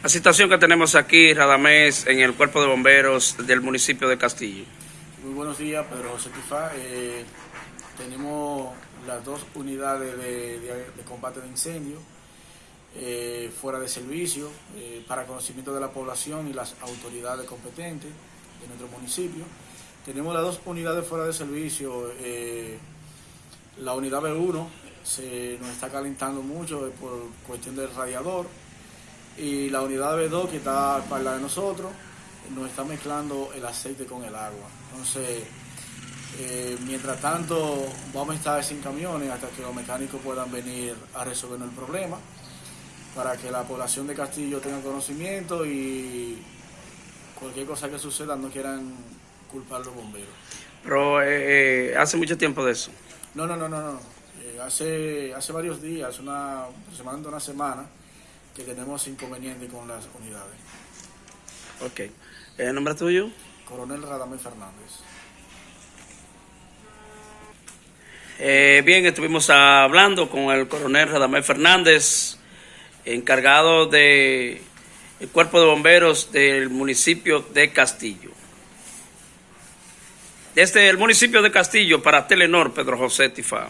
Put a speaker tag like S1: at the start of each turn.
S1: La situación que tenemos aquí, Radamés, en el Cuerpo de Bomberos del municipio de Castillo.
S2: Muy buenos días, Pedro José Tifá. Eh, tenemos las dos unidades de, combate de incendio eh, fuera de servicio eh, para conocimiento de la población y las autoridades competentes de nuestro municipio. Tenemos las dos unidades fuera de servicio. eh, la unidad B1 se nos está calentando mucho por cuestión del radiador y la unidad B2 que está a espalda de nosotros nos está mezclando el aceite con el agua. Entonces, eh, mientras tanto, vamos a estar sin camiones hasta que los mecánicos puedan venir a resolver el problema para que la población de Castillo tenga conocimiento y cualquier cosa que suceda no quieran culpar a los bomberos.
S1: Pero eh, eh, hace mucho tiempo de eso.
S2: No, no, no, no, no. Eh, hace, hace varios días, una, aproximadamente una semana, que tenemos inconveniente con las unidades.
S1: Ok. ¿El nombre tuyo?
S2: Coronel Radamés Fernández.
S1: Eh, bien, estuvimos hablando con el coronel Radamés Fernández, encargado del el cuerpo de bomberos del municipio de Castillo. Desde el municipio de Castillo para Telenor, Pedro José Tifá.